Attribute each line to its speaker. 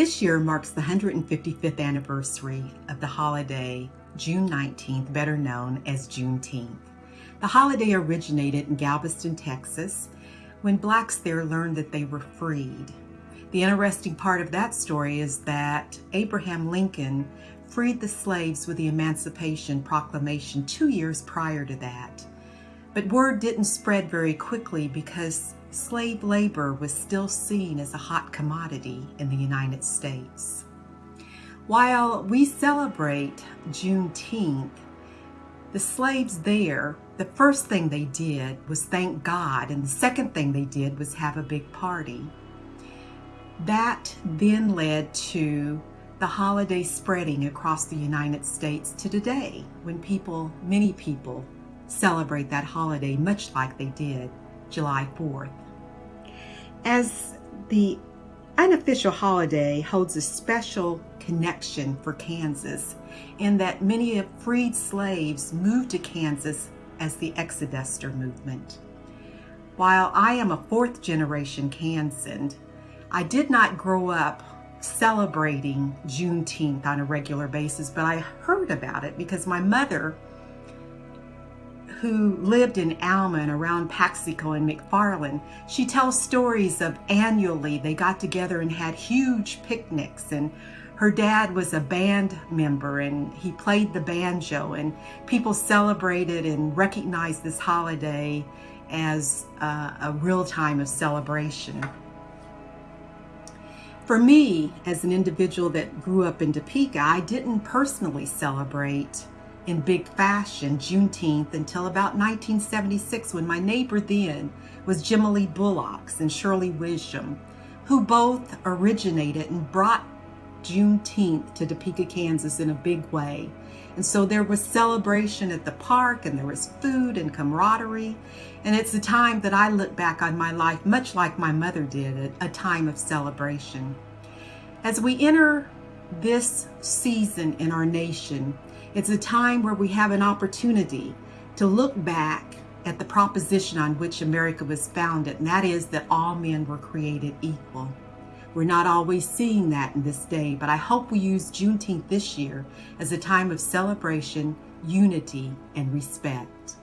Speaker 1: This year marks the 155th anniversary of the holiday June 19th, better known as Juneteenth. The holiday originated in Galveston, Texas, when blacks there learned that they were freed. The interesting part of that story is that Abraham Lincoln freed the slaves with the Emancipation Proclamation two years prior to that. But word didn't spread very quickly because slave labor was still seen as a hot commodity in the United States. While we celebrate Juneteenth, the slaves there, the first thing they did was thank God, and the second thing they did was have a big party. That then led to the holiday spreading across the United States to today when people, many people, celebrate that holiday much like they did July 4th. As the unofficial holiday holds a special connection for Kansas in that many of freed slaves moved to Kansas as the Exoduster movement. While I am a fourth generation Kansan, I did not grow up celebrating Juneteenth on a regular basis, but I heard about it because my mother who lived in Alman around Paxico and McFarland, she tells stories of annually they got together and had huge picnics and her dad was a band member and he played the banjo and people celebrated and recognized this holiday as uh, a real time of celebration. For me, as an individual that grew up in Topeka, I didn't personally celebrate in big fashion Juneteenth until about 1976 when my neighbor then was Jimmy Bullocks and Shirley Wisdom, who both originated and brought Juneteenth to Topeka, Kansas in a big way. And so there was celebration at the park and there was food and camaraderie. And it's a time that I look back on my life much like my mother did, a time of celebration. As we enter this season in our nation, it's a time where we have an opportunity to look back at the proposition on which America was founded, and that is that all men were created equal. We're not always seeing that in this day, but I hope we use Juneteenth this year as a time of celebration, unity, and respect.